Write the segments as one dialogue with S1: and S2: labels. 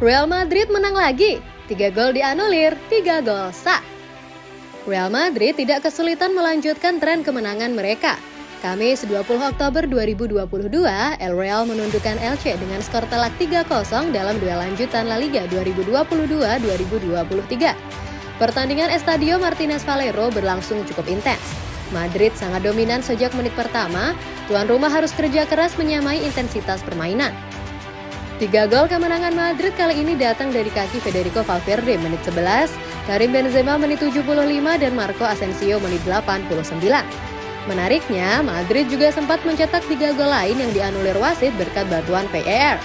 S1: Real Madrid menang lagi. 3 gol dianulir, 3 gol sah. Real Madrid tidak kesulitan melanjutkan tren kemenangan mereka. Kamis 20 Oktober 2022, El Real menundukkan Elche dengan skor telak 3-0 dalam duel lanjutan La Liga 2022-2023. Pertandingan Estadio Martinez Valero berlangsung cukup intens. Madrid sangat dominan sejak menit pertama, tuan rumah harus kerja keras menyamai intensitas permainan. Tiga gol kemenangan Madrid kali ini datang dari kaki Federico Valverde menit 11, Karim Benzema menit 75 dan Marco Asensio menit 89. Menariknya, Madrid juga sempat mencetak tiga gol lain yang dianulir wasit berkat bantuan VAR.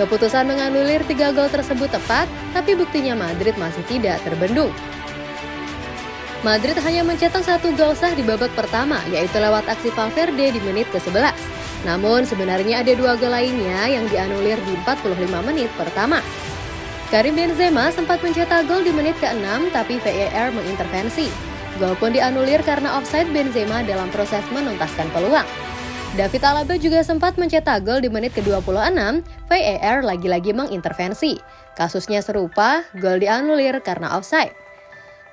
S1: Keputusan menganulir tiga gol tersebut tepat, tapi buktinya Madrid masih tidak terbendung. Madrid hanya mencetak satu gol sah di babak pertama, yaitu lewat aksi Valverde di menit ke-11. Namun sebenarnya ada dua gol lainnya yang dianulir di 45 menit pertama. Karim Benzema sempat mencetak gol di menit ke-6 tapi VAR mengintervensi. Gol pun dianulir karena offside Benzema dalam proses menuntaskan peluang. David Alaba juga sempat mencetak gol di menit ke-26, VAR lagi-lagi mengintervensi. Kasusnya serupa, gol dianulir karena offside.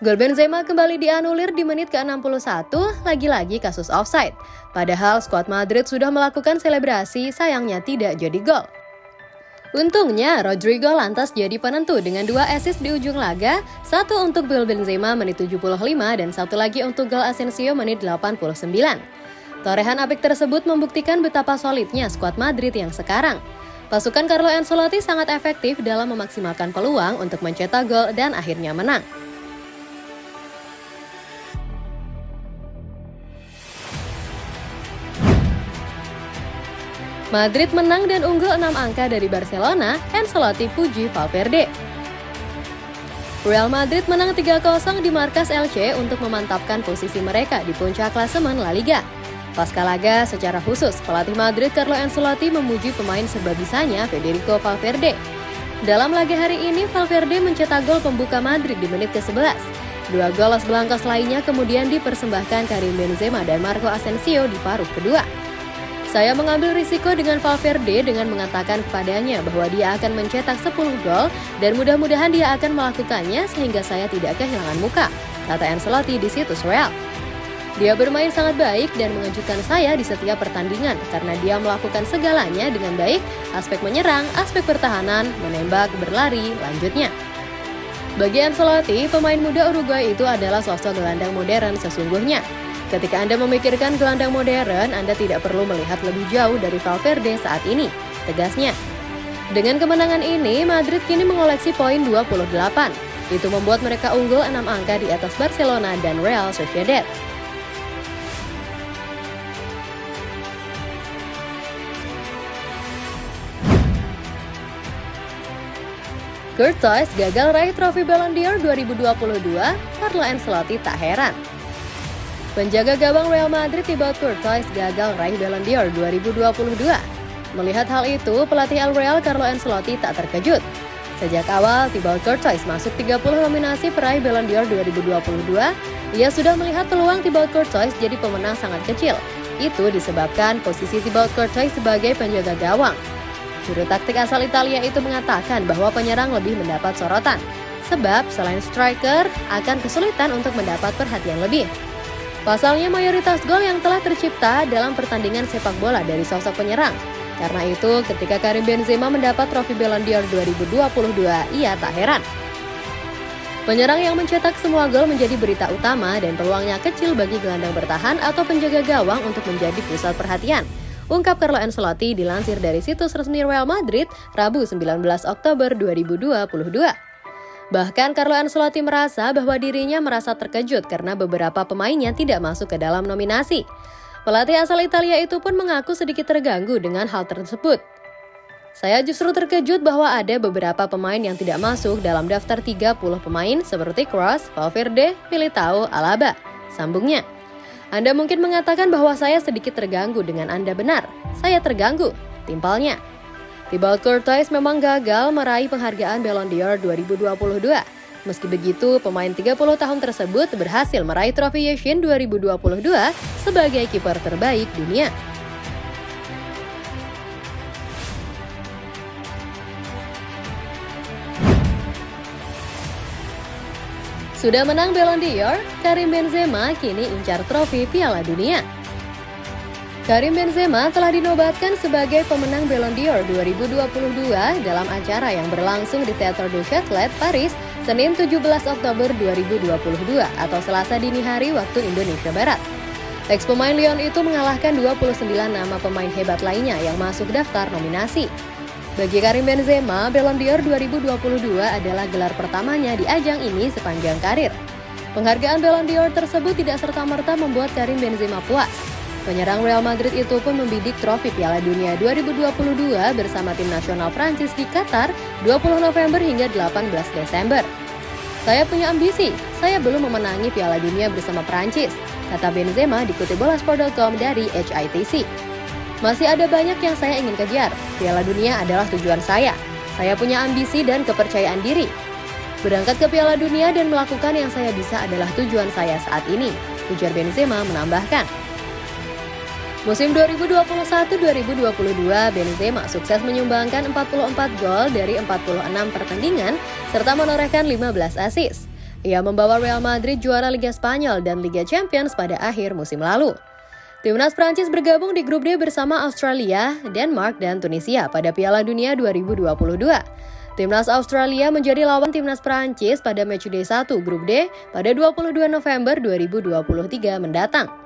S1: Gol Benzema kembali dianulir di menit ke-61, lagi-lagi kasus offside. Padahal skuad Madrid sudah melakukan selebrasi, sayangnya tidak jadi gol. Untungnya, Rodrigo lantas jadi penentu dengan dua assist di ujung laga, satu untuk gol Benzema menit 75 dan satu lagi untuk gol Asensio menit 89. Torehan apik tersebut membuktikan betapa solidnya skuad Madrid yang sekarang. Pasukan Carlo Ancelotti sangat efektif dalam memaksimalkan peluang untuk mencetak gol dan akhirnya menang. Madrid menang dan unggul 6 angka dari Barcelona, Ancelotti puji Valverde. Real Madrid menang 3-0 di markas Elche untuk memantapkan posisi mereka di puncak klasemen La Liga. Pasca laga, secara khusus, pelatih Madrid Carlo Ancelotti memuji pemain serba bisanya Federico Valverde. Dalam laga hari ini, Valverde mencetak gol pembuka Madrid di menit ke-11. Dua gol Los Blancos lainnya kemudian dipersembahkan Karim Benzema dan Marco Asensio di paruh kedua. Saya mengambil risiko dengan Valverde dengan mengatakan kepadanya bahwa dia akan mencetak 10 gol dan mudah-mudahan dia akan melakukannya sehingga saya tidak kehilangan muka, kata Ancelotti di situs Real. Dia bermain sangat baik dan mengejutkan saya di setiap pertandingan karena dia melakukan segalanya dengan baik, aspek menyerang, aspek pertahanan, menembak, berlari, lanjutnya. Bagi Ancelotti, pemain muda Uruguay itu adalah sosok gelandang modern sesungguhnya. Ketika Anda memikirkan gelandang modern, Anda tidak perlu melihat lebih jauh dari Valverde saat ini, tegasnya. Dengan kemenangan ini, Madrid kini mengoleksi poin 28. Itu membuat mereka unggul 6 angka di atas Barcelona dan Real Sociedad. Courtois gagal raih trofi Ballon d'Or 2022, Carlo Ancelotti tak heran. Penjaga gawang Real Madrid Thibaut Courtois gagal raih Ballon d'Or 2022. Melihat hal itu, pelatih El Real Carlo Ancelotti tak terkejut. Sejak awal, Thibaut Courtois masuk 30 nominasi peraih Ballon d'Or 2022, ia sudah melihat peluang Thibaut Courtois jadi pemenang sangat kecil. Itu disebabkan posisi Thibaut Courtois sebagai penjaga gawang. Juru taktik asal Italia itu mengatakan bahwa penyerang lebih mendapat sorotan, sebab selain striker akan kesulitan untuk mendapat perhatian lebih. Pasalnya mayoritas gol yang telah tercipta dalam pertandingan sepak bola dari sosok penyerang. Karena itu, ketika Karim Benzema mendapat trofi Ballon d'Or 2022, ia tak heran. Penyerang yang mencetak semua gol menjadi berita utama dan peluangnya kecil bagi gelandang bertahan atau penjaga gawang untuk menjadi pusat perhatian. Ungkap Carlo Ancelotti dilansir dari situs resmi Real Madrid, Rabu 19 Oktober 2022. Bahkan Carlo Ancelotti merasa bahwa dirinya merasa terkejut karena beberapa pemainnya tidak masuk ke dalam nominasi. Pelatih asal Italia itu pun mengaku sedikit terganggu dengan hal tersebut. Saya justru terkejut bahwa ada beberapa pemain yang tidak masuk dalam daftar 30 pemain seperti Kroos, Valverde, Militao, Alaba. Sambungnya, Anda mungkin mengatakan bahwa saya sedikit terganggu dengan Anda benar. Saya terganggu, timpalnya. Thibaut Courtois memang gagal meraih penghargaan Ballon d'Or 2022. Meski begitu, pemain 30 tahun tersebut berhasil meraih trofi Yashin 2022 sebagai kiper terbaik dunia. Sudah menang Ballon d'Or, Karim Benzema kini incar trofi Piala Dunia. Karim Benzema telah dinobatkan sebagai pemenang Ballon d'Or 2022 dalam acara yang berlangsung di Theatre du Châtelet, Paris, Senin 17 Oktober 2022 atau Selasa dini hari waktu Indonesia Barat. Ex pemain Lyon itu mengalahkan 29 nama pemain hebat lainnya yang masuk daftar nominasi. Bagi Karim Benzema, Ballon d'Or 2022 adalah gelar pertamanya di ajang ini sepanjang karir. Penghargaan Ballon d'Or tersebut tidak serta-merta membuat Karim Benzema puas. Penyerang Real Madrid itu pun membidik trofi Piala Dunia 2022 bersama tim nasional Prancis di Qatar 20 November hingga 18 Desember. Saya punya ambisi, saya belum memenangi Piala Dunia bersama Prancis, kata Benzema dikutip bolasport.com dari HITC. Masih ada banyak yang saya ingin kejar. Piala Dunia adalah tujuan saya. Saya punya ambisi dan kepercayaan diri. Berangkat ke Piala Dunia dan melakukan yang saya bisa adalah tujuan saya saat ini. Ujar Benzema menambahkan. Musim 2021-2022, Benzema sukses menyumbangkan 44 gol dari 46 pertandingan serta menorehkan 15 assist. Ia membawa Real Madrid juara Liga Spanyol dan Liga Champions pada akhir musim lalu. Timnas Prancis bergabung di grup D bersama Australia, Denmark, dan Tunisia pada Piala Dunia 2022. Timnas Australia menjadi lawan Timnas Prancis pada matchday 1 grup D pada 22 November 2023 mendatang.